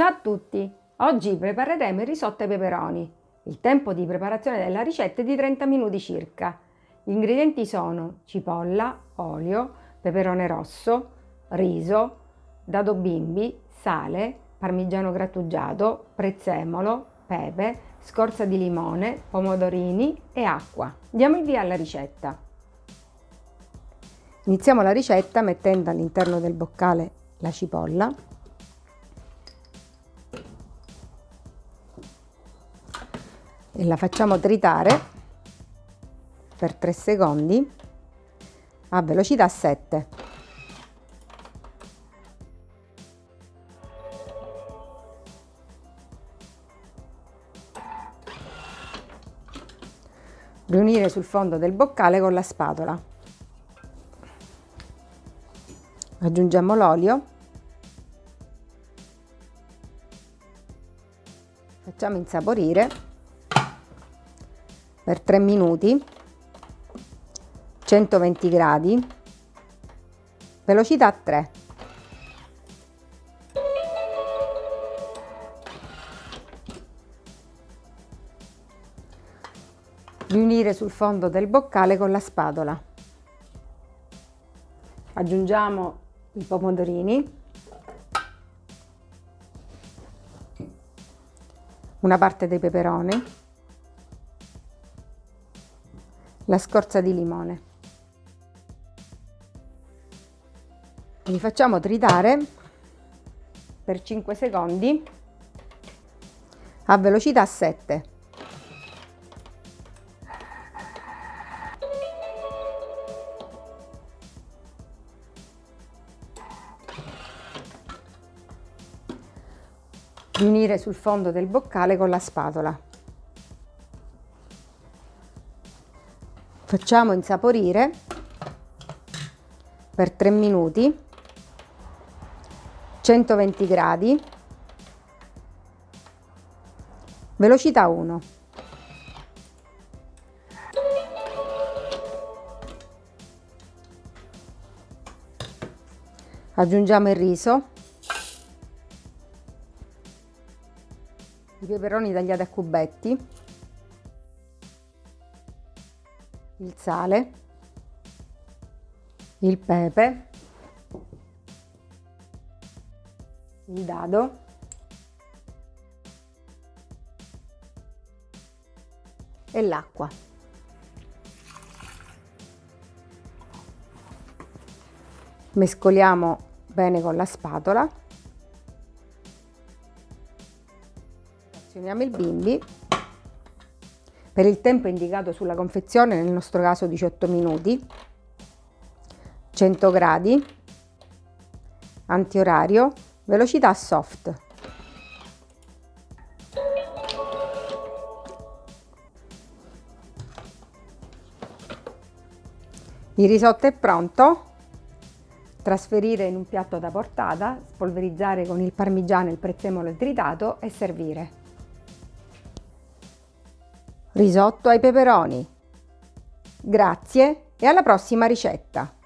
Ciao a tutti! Oggi prepareremo il risotto ai peperoni. Il tempo di preparazione della ricetta è di 30 minuti circa. Gli ingredienti sono cipolla, olio, peperone rosso, riso, dado bimbi, sale, parmigiano grattugiato, prezzemolo, pepe, scorza di limone, pomodorini e acqua. Diamo il via alla ricetta. Iniziamo la ricetta mettendo all'interno del boccale la cipolla e la facciamo tritare per 3 secondi a velocità 7. Riunire sul fondo del boccale con la spatola. Aggiungiamo l'olio. Facciamo insaporire per 3 minuti 120 gradi velocità 3 riunire sul fondo del boccale con la spatola. Aggiungiamo i pomodorini. Una parte dei peperoni la scorza di limone. Li facciamo tritare per 5 secondi a velocità 7. Unire sul fondo del boccale con la spatola. Facciamo insaporire per 3 minuti 120 gradi velocità 1 aggiungiamo il riso. I peperoni tagliati a cubetti il sale, il pepe, il dado, e l'acqua. Mescoliamo bene con la spatola. Azioniamo il bimbi per il tempo indicato sulla confezione, nel nostro caso 18 minuti, 100 gradi, antiorario, velocità soft. Il risotto è pronto, trasferire in un piatto da portata, spolverizzare con il parmigiano, il prezzemolo tritato e servire. Risotto ai peperoni. Grazie e alla prossima ricetta!